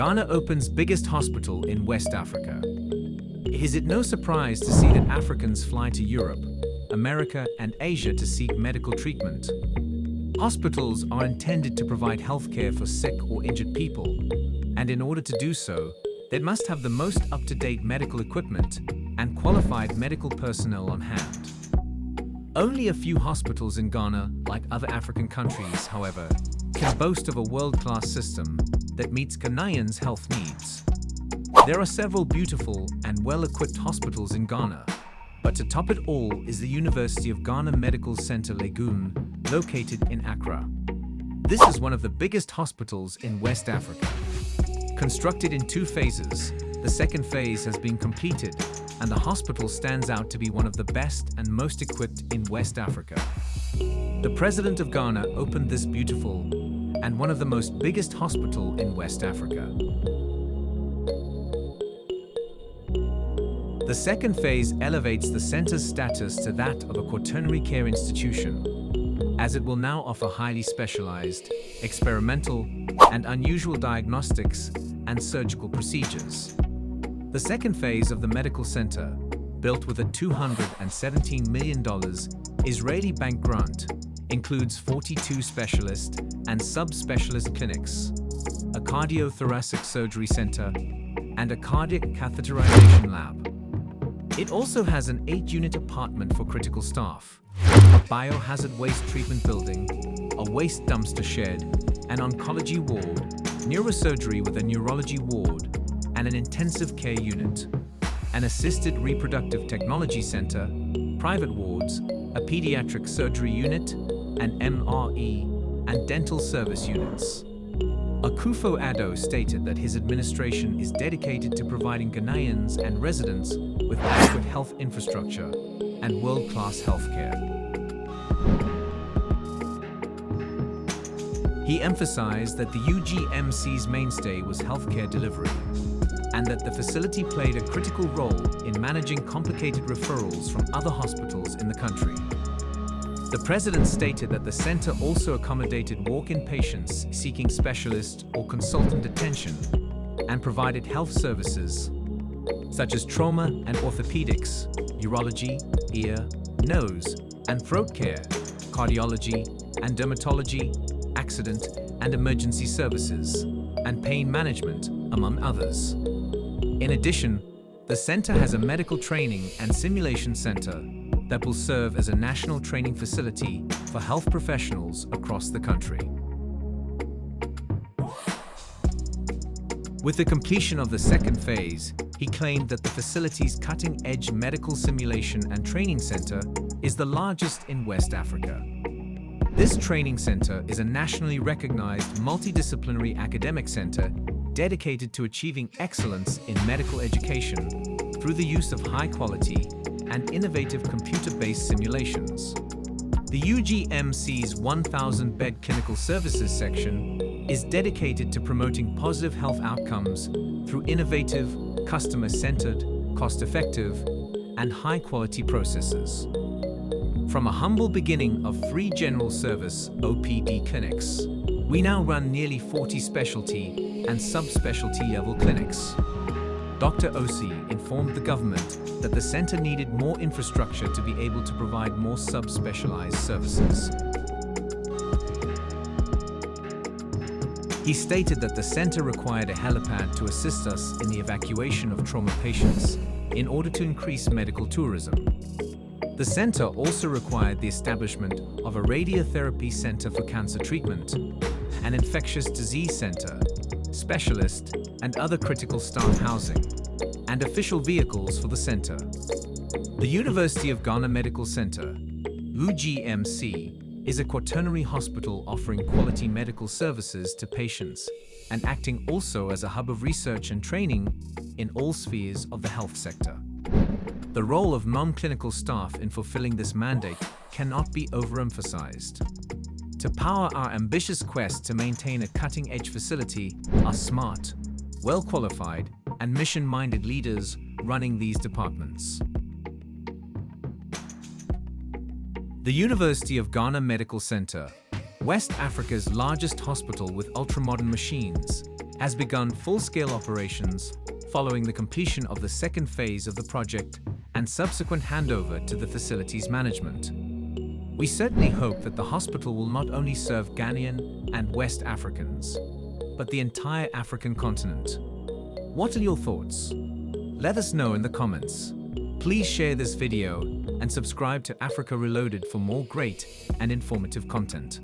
Ghana opens biggest hospital in West Africa. Is it no surprise to see that Africans fly to Europe, America and Asia to seek medical treatment? Hospitals are intended to provide healthcare for sick or injured people, and in order to do so, they must have the most up-to-date medical equipment and qualified medical personnel on hand. Only a few hospitals in Ghana, like other African countries, however, can boast of a world-class system that meets Ghanaians' health needs. There are several beautiful and well-equipped hospitals in Ghana, but to top it all is the University of Ghana Medical Center Legon, located in Accra. This is one of the biggest hospitals in West Africa. Constructed in two phases, the second phase has been completed and the hospital stands out to be one of the best and most equipped in West Africa. The President of Ghana opened this beautiful and one of the most biggest hospital in West Africa. The second phase elevates the center's status to that of a quaternary care institution, as it will now offer highly specialized, experimental, and unusual diagnostics and surgical procedures. The second phase of the medical center, built with a $217 million Israeli bank grant, includes 42 specialist and subspecialist clinics, a cardiothoracic surgery center, and a cardiac catheterization lab. It also has an eight-unit apartment for critical staff, a biohazard waste treatment building, a waste dumpster shed, an oncology ward, neurosurgery with a neurology ward, and an intensive care unit, an assisted reproductive technology center, private wards, a pediatric surgery unit, an MRE, and dental service units. Akufo-Addo stated that his administration is dedicated to providing Ghanaians and residents with adequate health infrastructure and world-class healthcare. He emphasized that the UGMC's mainstay was healthcare delivery and that the facility played a critical role in managing complicated referrals from other hospitals in the country. The president stated that the center also accommodated walk-in patients seeking specialist or consultant attention and provided health services such as trauma and orthopedics, urology, ear, nose, and throat care, cardiology and dermatology, accident and emergency services, and pain management, among others. In addition, the center has a medical training and simulation center that will serve as a national training facility for health professionals across the country. With the completion of the second phase, he claimed that the facility's cutting-edge medical simulation and training center is the largest in West Africa. This training center is a nationally recognized multidisciplinary academic center dedicated to achieving excellence in medical education through the use of high-quality and innovative computer-based simulations. The UGMC's 1,000-bed clinical services section is dedicated to promoting positive health outcomes through innovative, customer-centered, cost-effective, and high-quality processes. From a humble beginning of free general service OPD clinics, we now run nearly 40 specialty and subspecialty level clinics. Dr. Osei informed the government that the center needed more infrastructure to be able to provide more subspecialized services. He stated that the center required a helipad to assist us in the evacuation of trauma patients in order to increase medical tourism. The center also required the establishment of a radiotherapy center for cancer treatment, an infectious disease center, specialist, and other critical staff housing, and official vehicles for the center. The University of Ghana Medical Center, UGMC, is a quaternary hospital offering quality medical services to patients and acting also as a hub of research and training in all spheres of the health sector. The role of non-clinical staff in fulfilling this mandate cannot be overemphasized. To power our ambitious quest to maintain a cutting-edge facility are smart, well-qualified, and mission-minded leaders running these departments. The University of Ghana Medical Center, West Africa's largest hospital with ultra-modern machines, has begun full-scale operations following the completion of the second phase of the project and subsequent handover to the facilities management. We certainly hope that the hospital will not only serve Ghanaian and West Africans, but the entire African continent. What are your thoughts? Let us know in the comments. Please share this video and subscribe to Africa Reloaded for more great and informative content.